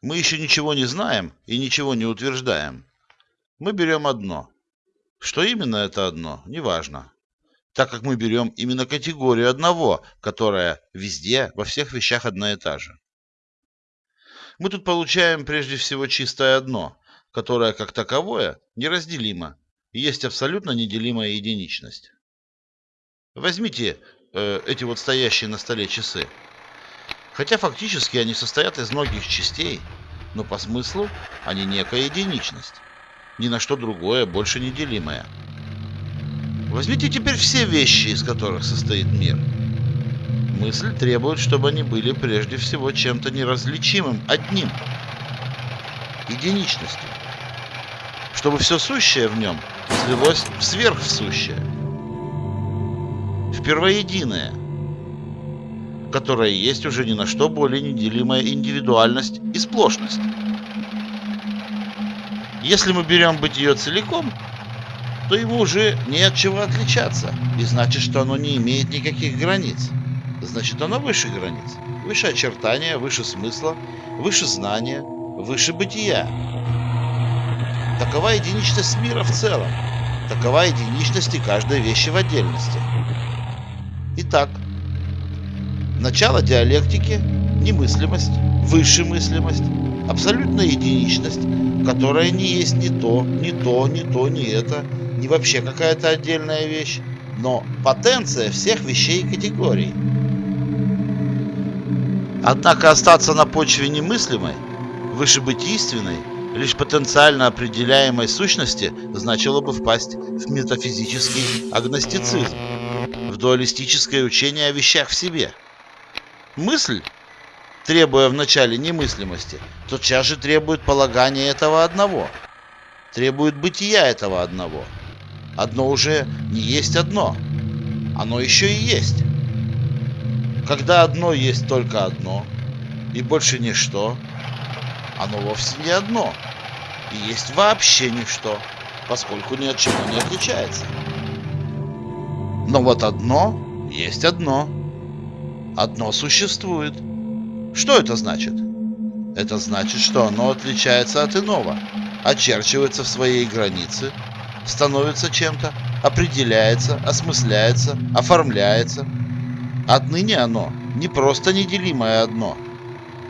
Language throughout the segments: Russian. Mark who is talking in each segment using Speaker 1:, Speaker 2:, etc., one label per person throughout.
Speaker 1: мы еще ничего не знаем и ничего не утверждаем. Мы берем одно. Что именно это одно, неважно. Так как мы берем именно категорию одного, которая везде, во всех вещах одна и та же. Мы тут получаем прежде всего чистое одно, которое как таковое неразделимо и есть абсолютно неделимая единичность. Возьмите э, эти вот стоящие на столе часы. Хотя фактически они состоят из многих частей, но по смыслу они некая единичность, ни на что другое больше не. Возьмите теперь все вещи, из которых состоит мир. Мысль требует, чтобы они были прежде всего чем-то неразличимым, одним, единичностью, чтобы все сущее в нем слилось в сверхсущее, в первоединое – которая есть уже ни на что более неделимая индивидуальность и сплошность. Если мы берем бытие целиком, то ему уже не от чего отличаться, и значит, что оно не имеет никаких границ. Значит, оно выше границ, выше очертания, выше смысла, выше знания, выше бытия. Такова единичность мира в целом, такова единичность и каждой вещи в отдельности. Итак, Начало диалектики – немыслимость, высшая мыслимость, абсолютная единичность, которая не есть ни то, ни то, ни то, ни это, не вообще какая-то отдельная вещь, но потенция всех вещей и категорий. Однако остаться на почве немыслимой, вышебытийственной, лишь потенциально определяемой сущности значило бы впасть в метафизический агностицизм, в дуалистическое учение о вещах в себе – Мысль, требуя вначале немыслимости, тотчас же требует полагания этого одного, требует бытия этого одного. Одно уже не есть одно, оно еще и есть. Когда одно есть только одно, и больше ничто, оно вовсе не одно, и есть вообще ничто, поскольку ни от чего не отличается. Но вот одно есть одно одно существует. Что это значит? Это значит, что оно отличается от иного, очерчивается в своей границе, становится чем-то, определяется, осмысляется, оформляется. Отныне оно не просто неделимое одно,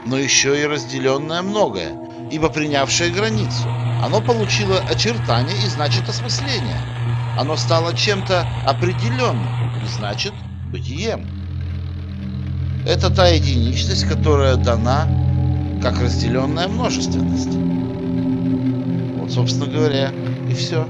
Speaker 1: но еще и разделенное многое, ибо принявшее границу. Оно получило очертания и значит осмысление. Оно стало чем-то определенным и значит бытием. Это та единичность, которая дана как разделенная множественность. Вот, собственно говоря, и все.